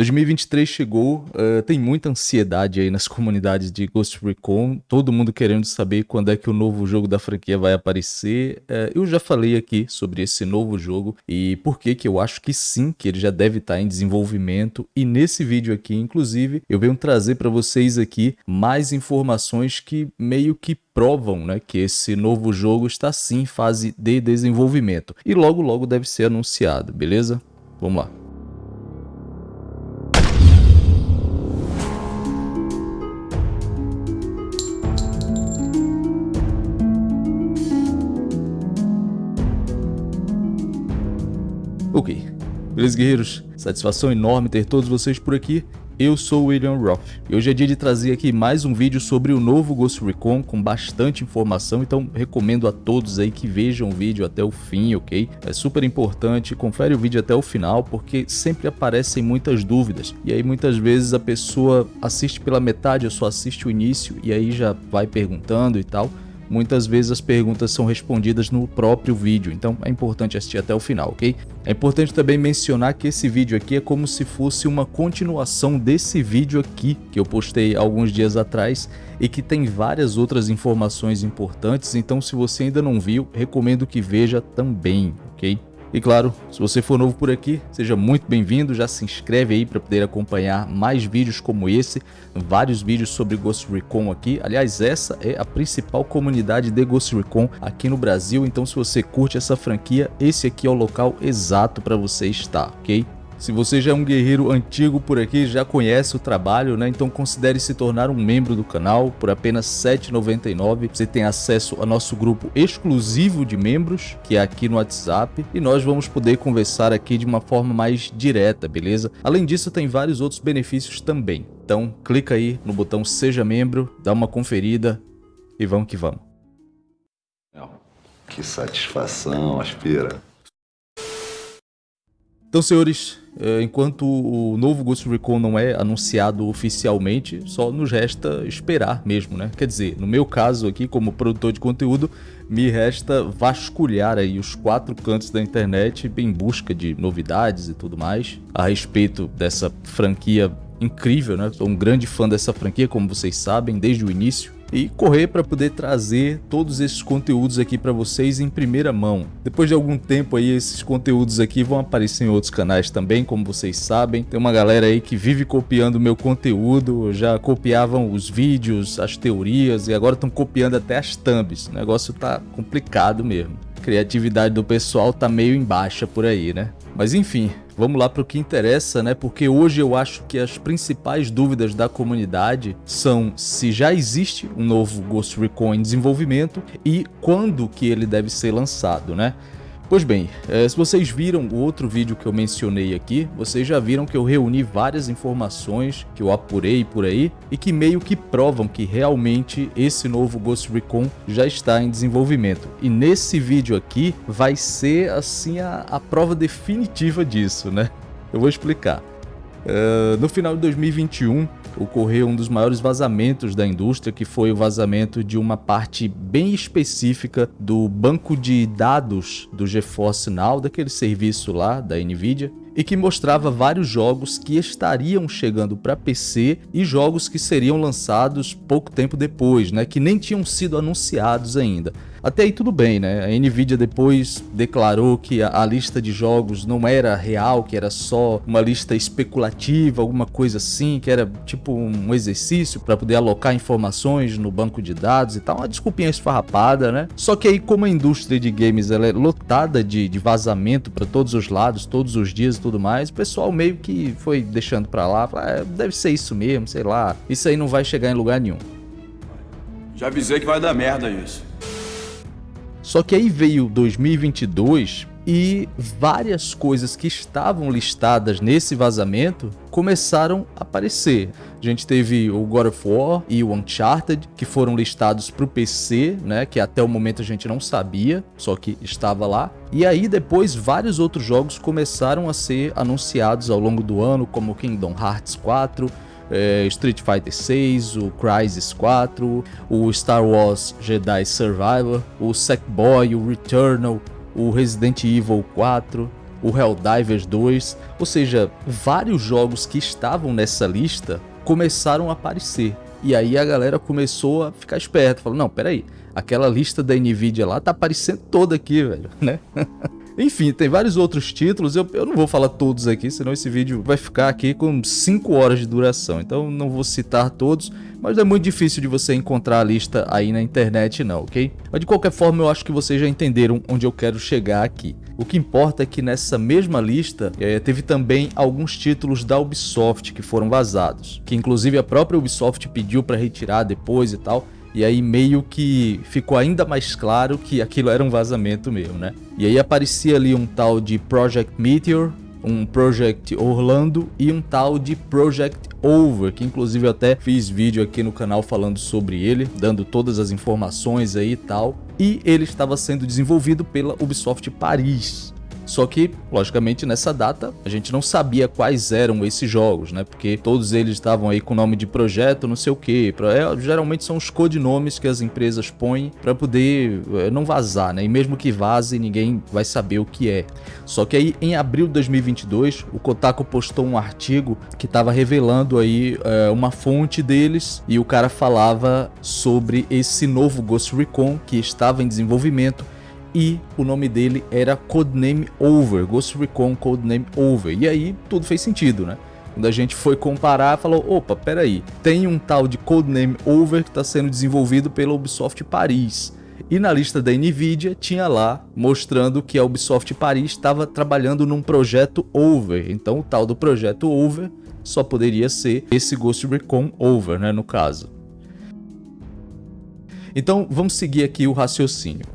2023 chegou, uh, tem muita ansiedade aí nas comunidades de Ghost Recon, todo mundo querendo saber quando é que o novo jogo da franquia vai aparecer. Uh, eu já falei aqui sobre esse novo jogo e por que que eu acho que sim, que ele já deve estar em desenvolvimento. E nesse vídeo aqui, inclusive, eu venho trazer para vocês aqui mais informações que meio que provam né, que esse novo jogo está sim em fase de desenvolvimento. E logo logo deve ser anunciado, beleza? Vamos lá. Ok, beleza guerreiros? Satisfação enorme ter todos vocês por aqui. Eu sou William Roth e hoje é dia de trazer aqui mais um vídeo sobre o novo Ghost Recon com bastante informação, então recomendo a todos aí que vejam o vídeo até o fim, ok? É super importante, confere o vídeo até o final porque sempre aparecem muitas dúvidas e aí muitas vezes a pessoa assiste pela metade ou só assiste o início e aí já vai perguntando e tal muitas vezes as perguntas são respondidas no próprio vídeo, então é importante assistir até o final, ok? É importante também mencionar que esse vídeo aqui é como se fosse uma continuação desse vídeo aqui que eu postei alguns dias atrás e que tem várias outras informações importantes, então se você ainda não viu, recomendo que veja também, ok? E claro, se você for novo por aqui, seja muito bem-vindo, já se inscreve aí para poder acompanhar mais vídeos como esse, vários vídeos sobre Ghost Recon aqui. Aliás, essa é a principal comunidade de Ghost Recon aqui no Brasil, então se você curte essa franquia, esse aqui é o local exato para você estar, ok? Se você já é um guerreiro antigo por aqui, já conhece o trabalho, né? Então considere se tornar um membro do canal por apenas R$ 7,99. Você tem acesso ao nosso grupo exclusivo de membros, que é aqui no WhatsApp, e nós vamos poder conversar aqui de uma forma mais direta, beleza? Além disso, tem vários outros benefícios também. Então, clica aí no botão Seja Membro, dá uma conferida e vamos que vamos. Que satisfação, aspira. Então, senhores, eh, enquanto o novo Ghost Recon não é anunciado oficialmente, só nos resta esperar mesmo, né? Quer dizer, no meu caso aqui, como produtor de conteúdo, me resta vasculhar aí os quatro cantos da internet em busca de novidades e tudo mais a respeito dessa franquia incrível, né? Sou um grande fã dessa franquia, como vocês sabem, desde o início e correr para poder trazer todos esses conteúdos aqui para vocês em primeira mão. Depois de algum tempo aí, esses conteúdos aqui vão aparecer em outros canais também, como vocês sabem. Tem uma galera aí que vive copiando meu conteúdo, já copiavam os vídeos, as teorias e agora estão copiando até as thumbs. O negócio tá complicado mesmo. A criatividade do pessoal tá meio em baixa por aí, né? Mas enfim, vamos lá para o que interessa, né? Porque hoje eu acho que as principais dúvidas da comunidade são se já existe um novo Ghost Recon em desenvolvimento e quando que ele deve ser lançado, né? Pois bem, é, se vocês viram o outro vídeo que eu mencionei aqui, vocês já viram que eu reuni várias informações que eu apurei por aí e que meio que provam que realmente esse novo Ghost Recon já está em desenvolvimento. E nesse vídeo aqui vai ser assim a, a prova definitiva disso, né? Eu vou explicar. Uh, no final de 2021, ocorreu um dos maiores vazamentos da indústria, que foi o vazamento de uma parte bem específica do banco de dados do GeForce Now, daquele serviço lá da NVIDIA, e que mostrava vários jogos que estariam chegando para PC e jogos que seriam lançados pouco tempo depois, né, que nem tinham sido anunciados ainda. Até aí tudo bem, né? A Nvidia depois declarou que a, a, lista de jogos não era real, que era só uma lista especulativa, alguma coisa assim, que era tipo um exercício para poder alocar informações no banco de dados e tal. Uma desculpinha esfarrapada, né? Só que aí como a indústria de games ela é lotada de, de vazamento para todos os lados, todos os dias e tudo mais, o pessoal meio que foi deixando para lá, ah, deve ser isso mesmo, sei lá. Isso aí não vai chegar em lugar nenhum. Já avisei que vai dar merda isso. Só que aí veio 2022 e várias coisas que estavam listadas nesse vazamento começaram a aparecer. A gente teve o God of War e o Uncharted, que foram listados para o PC, né, que até o momento a gente não sabia, só que estava lá. E aí depois vários outros jogos começaram a ser anunciados ao longo do ano, como Kingdom Hearts 4, é, Street Fighter 6, o Crysis 4, o Star Wars Jedi Survivor, o Sackboy, o Returnal, o Resident Evil 4. o Helldivers 2, ou seja, vários jogos que estavam nessa lista começaram a aparecer. E aí a galera começou a ficar esperta, falou, não, peraí, aquela lista da Nvidia lá tá aparecendo toda aqui, velho, né? Enfim, tem vários outros títulos, eu, eu não vou falar todos aqui, senão esse vídeo vai ficar aqui com 5 horas de duração, então não vou citar todos, mas é muito difícil de você encontrar a lista aí na internet não, ok? Mas de qualquer forma eu acho que vocês já entenderam onde eu quero chegar aqui. O que importa é que nessa mesma lista é, teve também alguns títulos da Ubisoft que foram vazados, que inclusive a própria Ubisoft pediu para retirar depois e tal, e aí meio que ficou ainda mais claro que aquilo era um vazamento mesmo, né? E aí aparecia ali um tal de Project Meteor, um Project Orlando e um tal de Project Over, que inclusive eu até fiz vídeo aqui no canal falando sobre ele, dando todas as informações aí e tal. E ele estava sendo desenvolvido pela Ubisoft Paris. Só que, logicamente, nessa data a gente não sabia quais eram esses jogos, né? Porque todos eles estavam aí com nome de projeto, não sei o que. É, geralmente são os codinomes que as empresas põem para poder é, não vazar, né? E mesmo que vaze, ninguém vai saber o que é. Só que aí, em abril de 2022, o Kotaku postou um artigo que estava revelando aí é, uma fonte deles e o cara falava sobre esse novo Ghost Recon que estava em desenvolvimento e o nome dele era Codename Over, Ghost Recon Codename Over. E aí tudo fez sentido, né? Quando a gente foi comparar, falou, opa, peraí, tem um tal de Codename Over que está sendo desenvolvido pela Ubisoft Paris. E na lista da Nvidia tinha lá mostrando que a Ubisoft Paris estava trabalhando num projeto Over. Então o tal do projeto Over só poderia ser esse Ghost Recon Over, né, no caso. Então vamos seguir aqui o raciocínio.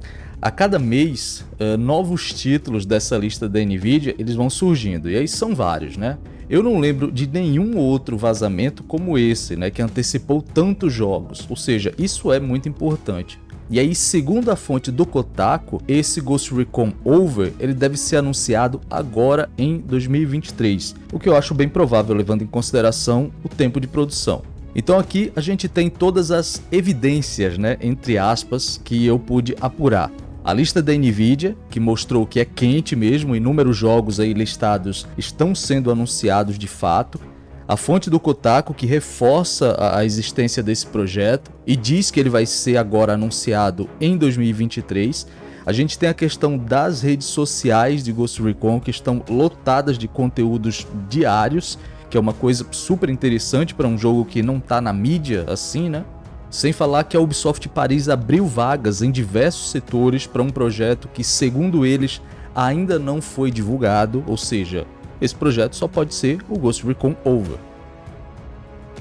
A cada mês, uh, novos títulos dessa lista da Nvidia eles vão surgindo, e aí são vários, né? Eu não lembro de nenhum outro vazamento como esse, né, que antecipou tantos jogos, ou seja, isso é muito importante. E aí, segundo a fonte do Kotaku, esse Ghost Recon Over ele deve ser anunciado agora em 2023, o que eu acho bem provável levando em consideração o tempo de produção. Então aqui a gente tem todas as evidências, né, entre aspas, que eu pude apurar. A lista da Nvidia, que mostrou que é quente mesmo, inúmeros jogos aí listados estão sendo anunciados de fato. A fonte do Kotaku que reforça a existência desse projeto e diz que ele vai ser agora anunciado em 2023. A gente tem a questão das redes sociais de Ghost Recon que estão lotadas de conteúdos diários, que é uma coisa super interessante para um jogo que não está na mídia assim, né? Sem falar que a Ubisoft Paris abriu vagas em diversos setores para um projeto que, segundo eles, ainda não foi divulgado, ou seja, esse projeto só pode ser o Ghost Recon Over.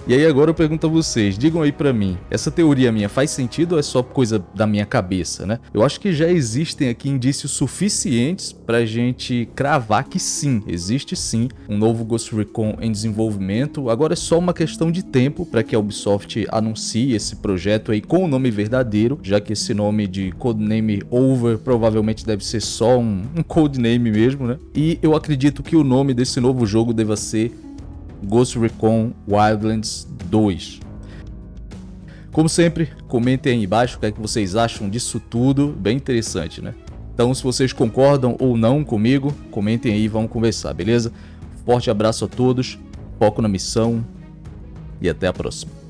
E aí agora eu pergunto a vocês, digam aí pra mim, essa teoria minha faz sentido ou é só coisa da minha cabeça, né? Eu acho que já existem aqui indícios suficientes pra gente cravar que sim, existe sim um novo Ghost Recon em desenvolvimento, agora é só uma questão de tempo para que a Ubisoft anuncie esse projeto aí com o nome verdadeiro, já que esse nome de codename Over provavelmente deve ser só um, um codename mesmo, né? E eu acredito que o nome desse novo jogo deva ser Ghost Recon Wildlands 2. Como sempre, comentem aí embaixo o que, é que vocês acham disso tudo, bem interessante, né? Então, se vocês concordam ou não comigo, comentem aí e vamos conversar, beleza? Forte abraço a todos, foco na missão e até a próxima.